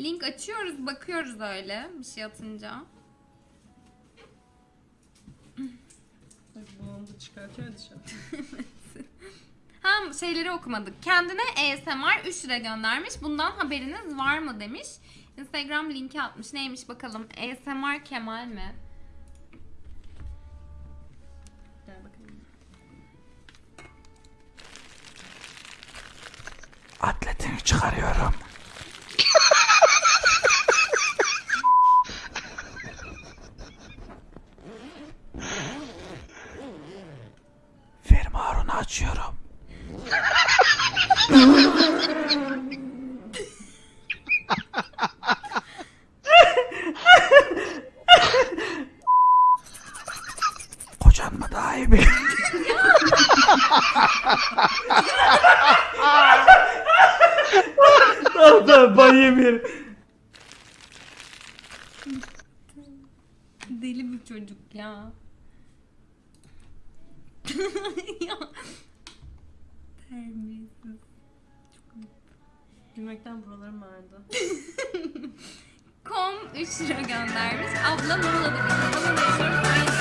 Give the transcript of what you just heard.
Link açıyoruz, bakıyoruz öyle bir şey atınca. Da çıkartıyor dışarı. Ha şeyleri okumadık. Kendine ASMR 3 lira göndermiş. Bundan haberiniz var mı demiş. Instagram linki atmış. Neymiş bakalım. ASMR Kemal mi? Gel bakalım. Atletini çıkarıyorum. Açıyorum. Kocan mı daha iyi bir? Tamam tamam ban yemeyelim. Deli bir çocuk ya. Ya. Terbiyesiz. Gülmekten buralarım ağrıdı. Kom 3 lira göndermiş. Abla Muğla'da bir